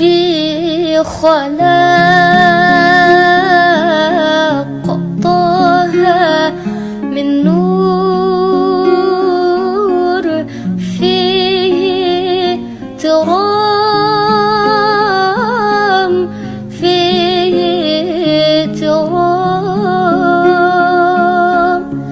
ربي خلاق طه من نور فيه ترى